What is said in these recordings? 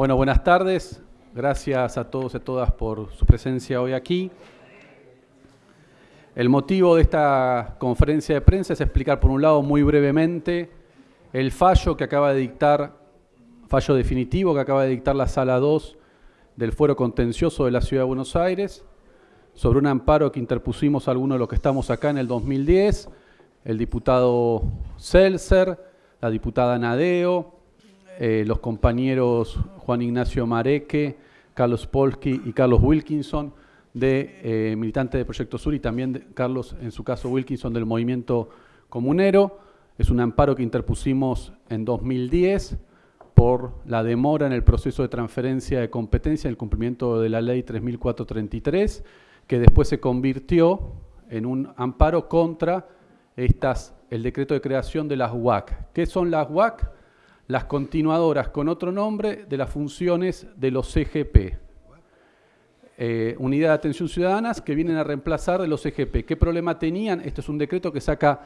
Bueno, buenas tardes. Gracias a todos y a todas por su presencia hoy aquí. El motivo de esta conferencia de prensa es explicar, por un lado, muy brevemente, el fallo que acaba de dictar, fallo definitivo que acaba de dictar la Sala 2 del Fuero Contencioso de la Ciudad de Buenos Aires, sobre un amparo que interpusimos algunos de los que estamos acá en el 2010, el diputado Seltzer, la diputada Nadeo, eh, los compañeros Juan Ignacio Mareque, Carlos Polsky y Carlos Wilkinson, de eh, militante de Proyecto Sur y también Carlos, en su caso Wilkinson, del Movimiento Comunero. Es un amparo que interpusimos en 2010 por la demora en el proceso de transferencia de competencia en el cumplimiento de la ley 3433, que después se convirtió en un amparo contra estas, el decreto de creación de las UAC. ¿Qué son las UAC? Las continuadoras con otro nombre de las funciones de los CGP. Eh, unidad de Atención Ciudadanas, que vienen a reemplazar de los CGP. ¿Qué problema tenían? Este es un decreto que saca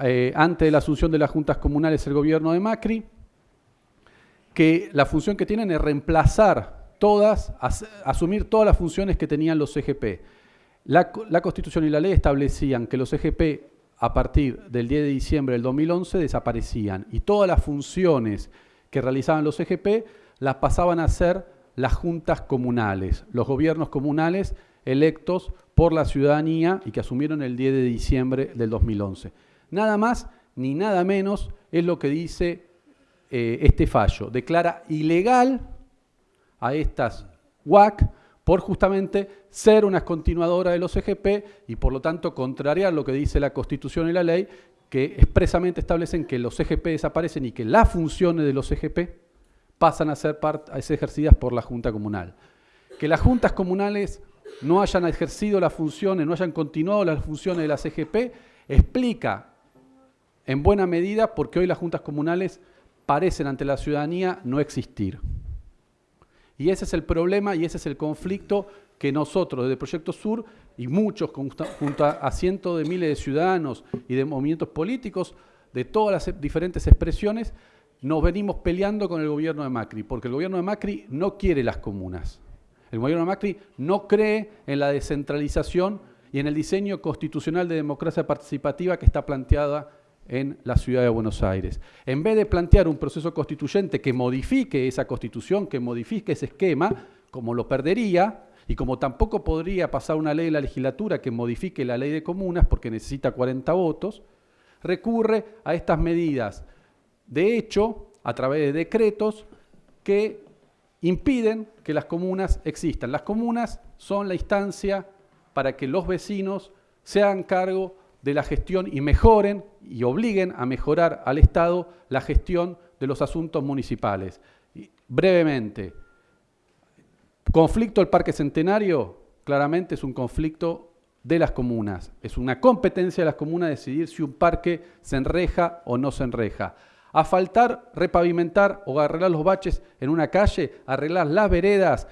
eh, antes de la asunción de las juntas comunales el gobierno de Macri, que la función que tienen es reemplazar todas, asumir todas las funciones que tenían los CGP. La, la Constitución y la ley establecían que los CGP a partir del 10 de diciembre del 2011 desaparecían y todas las funciones que realizaban los CGP las pasaban a ser las juntas comunales, los gobiernos comunales electos por la ciudadanía y que asumieron el 10 de diciembre del 2011. Nada más ni nada menos es lo que dice eh, este fallo. Declara ilegal a estas UAC por justamente ser una continuadora de los EGP y por lo tanto contrariar lo que dice la Constitución y la ley, que expresamente establecen que los EGP desaparecen y que las funciones de los EGP pasan a ser, ejercidas por la Junta Comunal. Que las juntas comunales no hayan ejercido las funciones, no hayan continuado las funciones de las EGP, explica en buena medida porque hoy las juntas comunales parecen ante la ciudadanía no existir. Y ese es el problema y ese es el conflicto que nosotros desde Proyecto Sur y muchos junto a cientos de miles de ciudadanos y de movimientos políticos de todas las diferentes expresiones nos venimos peleando con el gobierno de Macri, porque el gobierno de Macri no quiere las comunas. El gobierno de Macri no cree en la descentralización y en el diseño constitucional de democracia participativa que está planteada en la ciudad de Buenos Aires. En vez de plantear un proceso constituyente que modifique esa constitución, que modifique ese esquema, como lo perdería, y como tampoco podría pasar una ley de la legislatura que modifique la ley de comunas porque necesita 40 votos, recurre a estas medidas de hecho a través de decretos que impiden que las comunas existan. Las comunas son la instancia para que los vecinos se hagan cargo de la gestión y mejoren y obliguen a mejorar al Estado la gestión de los asuntos municipales. brevemente, conflicto del Parque Centenario, claramente es un conflicto de las comunas. Es una competencia de las comunas decidir si un parque se enreja o no se enreja asfaltar, repavimentar o arreglar los baches en una calle, arreglar las veredas,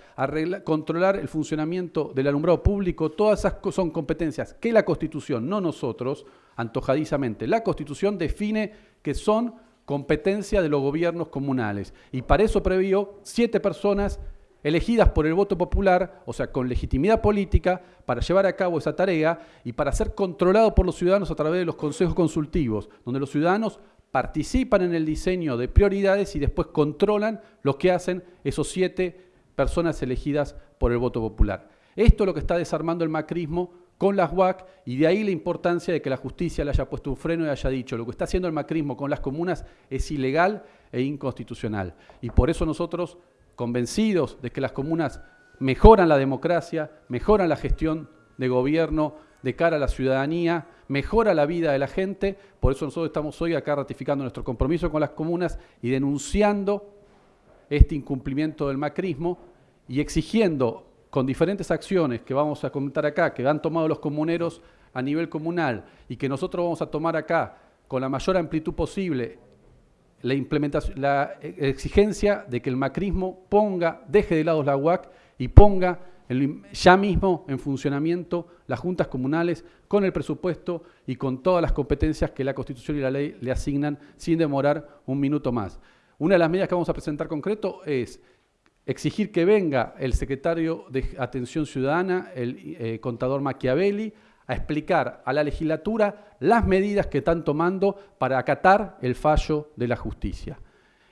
controlar el funcionamiento del alumbrado público, todas esas son competencias que la Constitución, no nosotros, antojadizamente, la Constitución define que son competencia de los gobiernos comunales. Y para eso previó siete personas elegidas por el voto popular, o sea, con legitimidad política, para llevar a cabo esa tarea y para ser controlado por los ciudadanos a través de los consejos consultivos, donde los ciudadanos participan en el diseño de prioridades y después controlan lo que hacen esos siete personas elegidas por el voto popular. Esto es lo que está desarmando el macrismo con las UAC y de ahí la importancia de que la justicia le haya puesto un freno y haya dicho lo que está haciendo el macrismo con las comunas es ilegal e inconstitucional. Y por eso nosotros, convencidos de que las comunas mejoran la democracia, mejoran la gestión de gobierno de cara a la ciudadanía, mejora la vida de la gente, por eso nosotros estamos hoy acá ratificando nuestro compromiso con las comunas y denunciando este incumplimiento del macrismo y exigiendo con diferentes acciones que vamos a comentar acá, que han tomado los comuneros a nivel comunal y que nosotros vamos a tomar acá con la mayor amplitud posible la, implementación, la exigencia de que el macrismo ponga, deje de lado la UAC y ponga ya mismo en funcionamiento las juntas comunales con el presupuesto y con todas las competencias que la Constitución y la ley le asignan sin demorar un minuto más. Una de las medidas que vamos a presentar concreto es exigir que venga el secretario de Atención Ciudadana, el eh, contador Machiavelli, a explicar a la legislatura las medidas que están tomando para acatar el fallo de la justicia.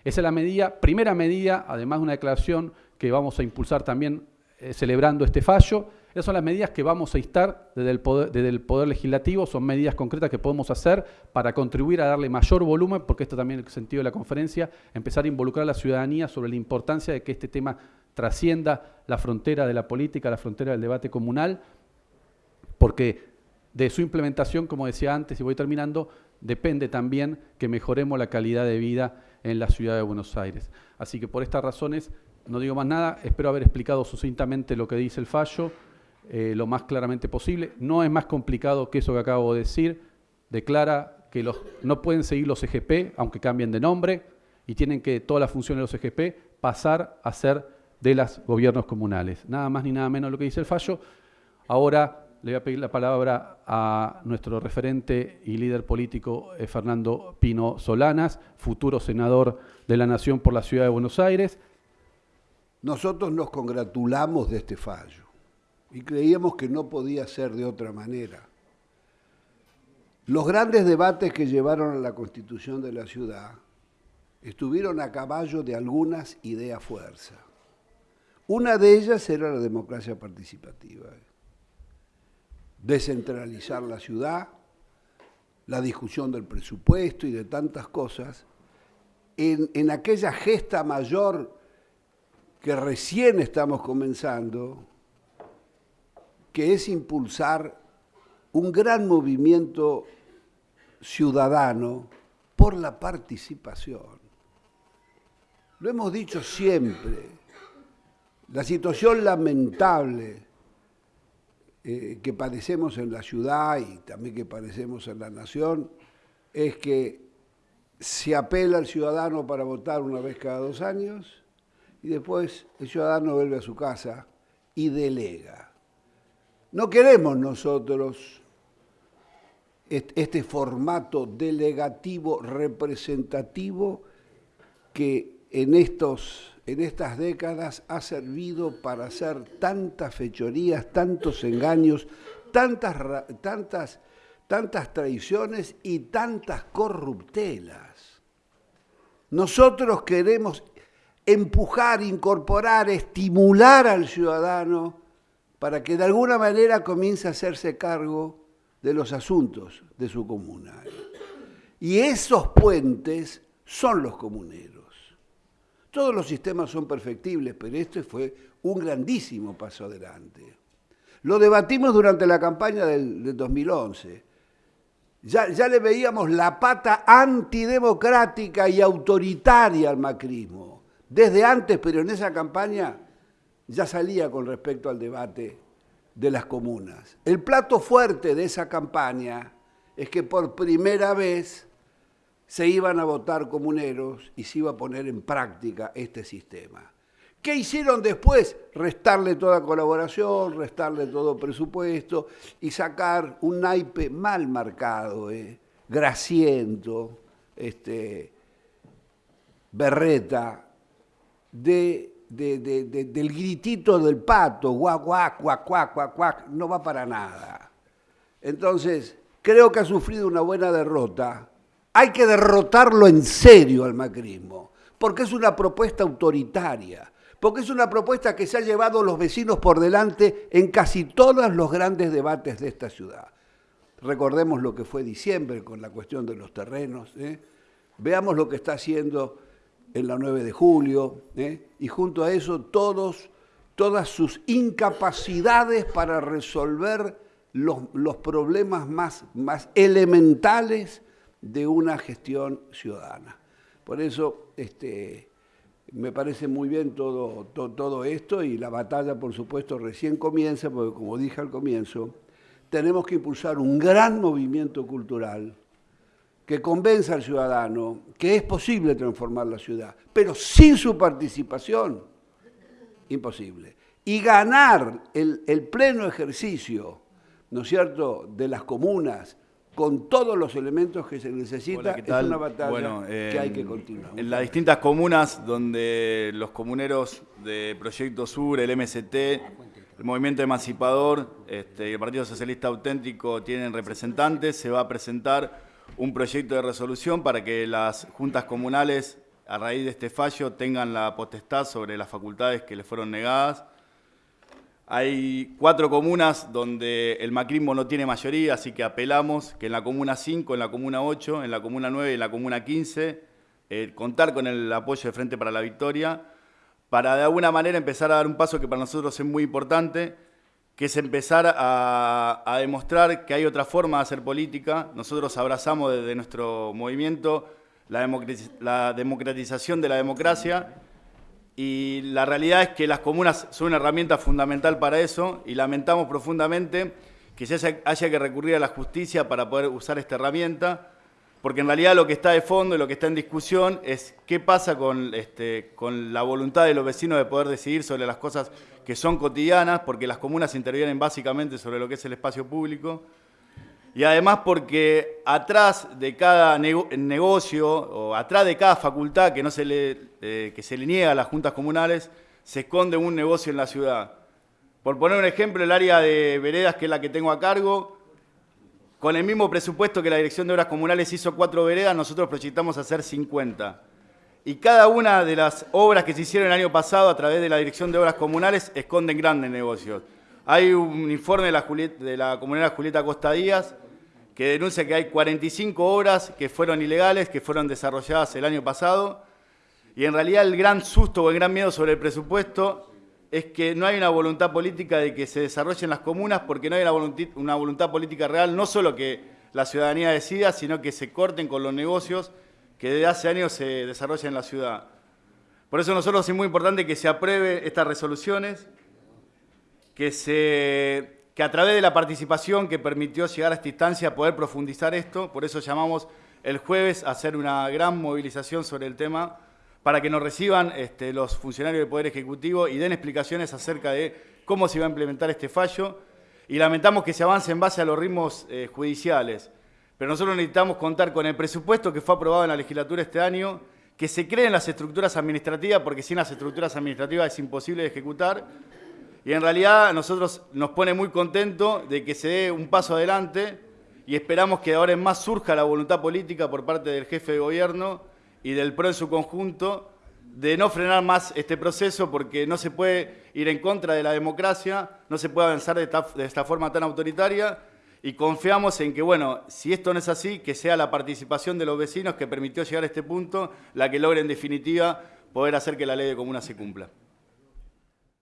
Esa es la medida, primera medida, además de una declaración que vamos a impulsar también eh, celebrando este fallo. Esas son las medidas que vamos a instar desde el, poder, Legislativo, son medidas concretas que podemos hacer para contribuir a darle mayor volumen, porque esto también es el sentido de la conferencia, empezar a involucrar a la ciudadanía sobre la importancia de que este tema trascienda la frontera de la política, la frontera del debate comunal, porque de su implementación, como decía antes, y voy terminando, depende también que mejoremos la calidad de vida en la ciudad de Buenos Aires. Así que por estas razones no digo más nada, espero haber explicado sucintamente lo que dice el fallo, eh, lo más claramente posible. No es más complicado que eso que acabo de decir. Declara que los, no pueden seguir los EGP, aunque cambien de nombre, y tienen que todas las funciones de los EGP pasar a ser de los gobiernos comunales. Nada más ni nada menos lo que dice el fallo. Ahora le voy a pedir la palabra a nuestro referente y líder político eh, Fernando Pino Solanas, futuro senador de la Nación por la Ciudad de Buenos Aires. Nosotros nos congratulamos de este fallo y creíamos que no podía ser de otra manera. Los grandes debates que llevaron a la constitución de la ciudad estuvieron a caballo de algunas ideas fuerza. Una de ellas era la democracia participativa. Descentralizar la ciudad, la discusión del presupuesto y de tantas cosas, en, en aquella gesta mayor que recién estamos comenzando, que es impulsar un gran movimiento ciudadano por la participación. Lo hemos dicho siempre, la situación lamentable eh, que padecemos en la ciudad y también que padecemos en la nación es que se apela al ciudadano para votar una vez cada dos años y después el ciudadano vuelve a su casa y delega. No queremos nosotros este formato delegativo representativo que en, estos, en estas décadas ha servido para hacer tantas fechorías, tantos engaños, tantas, tantas, tantas traiciones y tantas corruptelas. Nosotros queremos empujar, incorporar, estimular al ciudadano para que de alguna manera comience a hacerse cargo de los asuntos de su comuna. Y esos puentes son los comuneros. Todos los sistemas son perfectibles, pero este fue un grandísimo paso adelante. Lo debatimos durante la campaña del, 2011. Ya, ya le veíamos la pata antidemocrática y autoritaria al macrismo desde antes, pero en esa campaña ya salía con respecto al debate de las comunas. El plato fuerte de esa campaña es que por primera vez se iban a votar comuneros y se iba a poner en práctica este sistema. ¿Qué hicieron después? Restarle toda colaboración, restarle todo presupuesto y sacar un naipe mal marcado, eh, grasiento, este, berreta, de, del gritito del pato, guac, guac, guac, guac, guac, guac, no va para nada. Entonces, creo que ha sufrido una buena derrota. Hay que derrotarlo en serio al macrismo, porque es una propuesta autoritaria, porque es una propuesta que se ha llevado los vecinos por delante en casi todos los grandes debates de esta ciudad. Recordemos lo que fue diciembre con la cuestión de los terrenos. ¿eh? Veamos lo que está haciendo en la 9 de julio, ¿eh? y junto a eso todos, todas sus incapacidades para resolver los, problemas más, más, elementales de una gestión ciudadana. Por eso este, me parece muy bien todo, todo esto y la batalla, por supuesto, recién comienza, porque como dije al comienzo, tenemos que impulsar un gran movimiento cultural que convenza al ciudadano que es posible transformar la ciudad, pero sin su participación, imposible. Y ganar el, pleno ejercicio, ¿no es cierto?, de las comunas con todos los elementos que se necesita, es una batalla que hay que continuar. En las distintas comunas donde los comuneros de Proyecto Sur, el MST, el Movimiento Emancipador este, y el Partido Socialista Auténtico tienen representantes, se va a presentar un proyecto de resolución para que las juntas comunales, a raíz de este fallo, tengan la potestad sobre las facultades que les fueron negadas. Hay cuatro comunas donde el macrismo no tiene mayoría, así que apelamos que en la comuna 5, en la comuna 8, en la comuna 9 y en la comuna 15, eh, contar con el apoyo de Frente para la Victoria, para de alguna manera empezar a dar un paso que para nosotros es muy importante, que es empezar a, demostrar que hay otra forma de hacer política. Nosotros abrazamos desde nuestro movimiento la democratización de la democracia y la realidad es que las comunas son una herramienta fundamental para eso y lamentamos profundamente que se haya, que recurrir a la justicia para poder usar esta herramienta, porque en realidad lo que está de fondo y lo que está en discusión es qué pasa con, este, con la voluntad de los vecinos de poder decidir sobre las cosas que son cotidianas, porque las comunas intervienen básicamente sobre lo que es el espacio público y además porque atrás de cada negocio o atrás de cada facultad que, no se le, eh, que se le niega a las juntas comunales, se esconde un negocio en la ciudad. Por poner un ejemplo, el área de veredas, que es la que tengo a cargo, con el mismo presupuesto que la Dirección de Obras Comunales hizo cuatro veredas, nosotros proyectamos hacer 50. Y cada una de las obras que se hicieron el año pasado a través de la Dirección de Obras Comunales esconden grandes negocios. Hay un informe de la, de la comunera Julieta Costa Díaz que denuncia que hay 45 obras que fueron ilegales, que fueron desarrolladas el año pasado, y en realidad el gran susto o el gran miedo sobre el presupuesto es que no hay una voluntad política de que se desarrollen las comunas porque no hay una voluntad, política real, no solo que la ciudadanía decida, sino que se corten con los negocios que desde hace años se desarrollan en la ciudad. Por eso nosotros es muy importante que se apruebe estas resoluciones, que se que a través de la participación que permitió llegar a esta instancia poder profundizar esto, por eso llamamos el jueves a hacer una gran movilización sobre el tema para que nos reciban este, los funcionarios del Poder Ejecutivo y den explicaciones acerca de cómo se va a implementar este fallo y lamentamos que se avance en base a los ritmos eh, judiciales. Pero nosotros necesitamos contar con el presupuesto que fue aprobado en la legislatura este año, que se creen las estructuras administrativas, porque sin las estructuras administrativas es imposible ejecutar, y en realidad a nosotros nos pone muy contento de que se dé un paso adelante y esperamos que ahora en más surja la voluntad política por parte del jefe de gobierno y del PRO en su conjunto de no frenar más este proceso porque no se puede ir en contra de la democracia, no se puede avanzar de esta, forma tan autoritaria y confiamos en que, bueno, si esto no es así, que sea la participación de los vecinos que permitió llegar a este punto la que logre en definitiva poder hacer que la ley de comuna se cumpla.